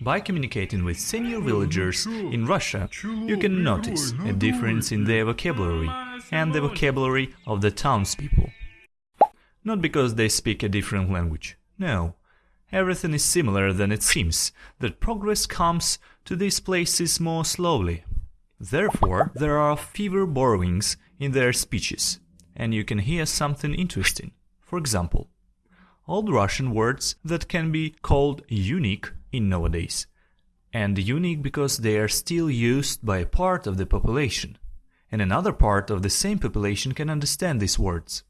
By communicating with senior villagers in Russia, you can notice a difference in their vocabulary and the vocabulary of the townspeople. Not because they speak a different language, no. Everything is similar than it seems, that progress comes to these places more slowly. Therefore, there are fewer borrowings in their speeches, and you can hear something interesting. For example, Old Russian words that can be called unique in nowadays, and unique because they are still used by a part of the population, and another part of the same population can understand these words.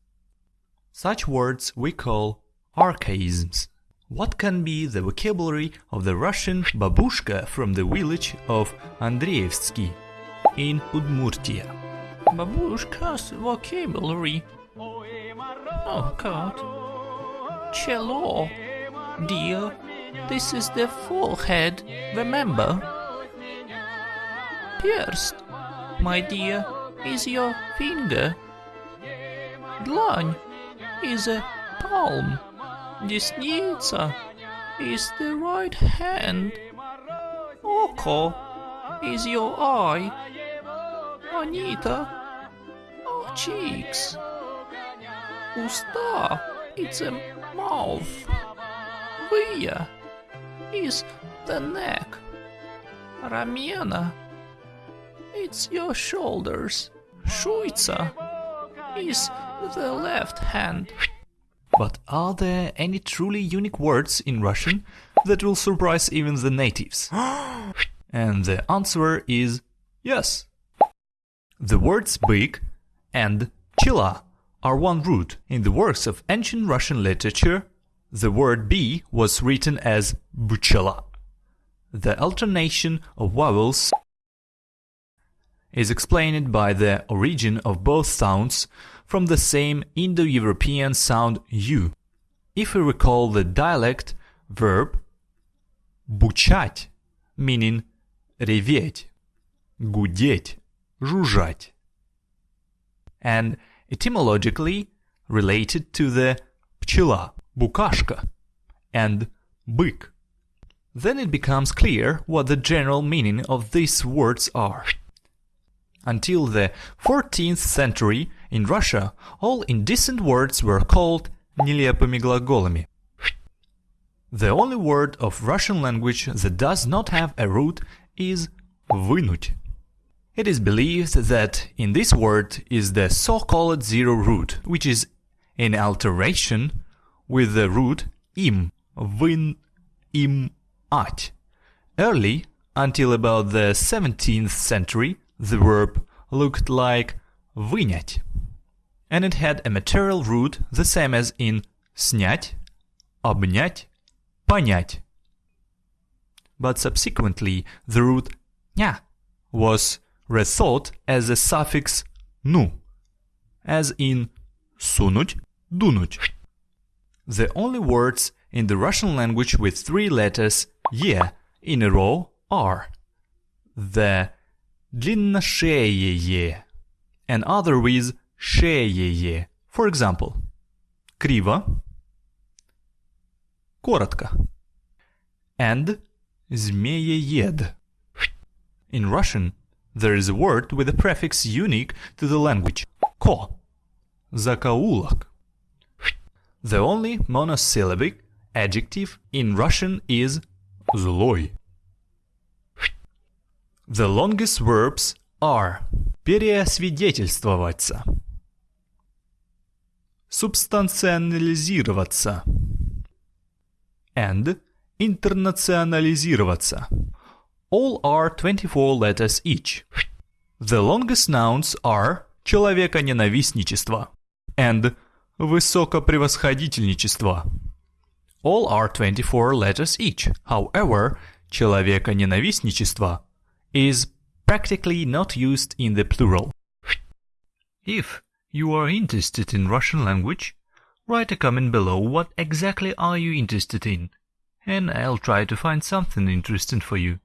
Such words we call archaisms. What can be the vocabulary of the Russian babushka from the village of Andreevsky in Udmurtia? Babushka's vocabulary. Oh God. Chelo. Dear, this is the forehead, remember? Perst, my dear, is your finger. Dlań is a palm. Desnica is the right hand. Oko is your eye. Anita, our cheeks. Usta, it's a mouth. Via is the neck. Ramena, it's your shoulders. Shuica is the left hand. But are there any truly unique words in Russian that will surprise even the natives? and the answer is yes. The words big and chila are one root in the works of ancient Russian literature the word b was written as buchela. The alternation of vowels is explained by the origin of both sounds from the same Indo-European sound u. If we recall the dialect verb бучать, meaning реветь, гудеть, жужжать, and etymologically related to the пчела, букашка, and бык, then it becomes clear what the general meaning of these words are. Until the 14th century, in Russia, all indecent words were called нелепыми глаголами. The only word of Russian language that does not have a root is вынуть. It is believed that in this word is the so-called zero root, which is in alteration with the root im, вын, им, ать. Early, until about the 17th century, the verb looked like вынять, and it had a material root the same as in снять, обнять, понять. But subsequently, the root ня was rethought as a suffix nu, as in сунуть, дунуть. The only words in the Russian language with three letters ye in a row are the длинношеее and other with шеее. For example, криво, коротко, and змееед. In Russian, there is a word with a prefix unique to the language – ko, закоулок. The only monosyllabic adjective in Russian is злой. The longest verbs are переосвидетельствоваться, субстанционализироваться and интернационализироваться. All are 24 letters each. The longest nouns are человеконенавистничество and высокопревосходительничество. All are 24 letters each. However, человеконенавистничество is practically not used in the plural. If you are interested in Russian language, write a comment below what exactly are you interested in, and I'll try to find something interesting for you.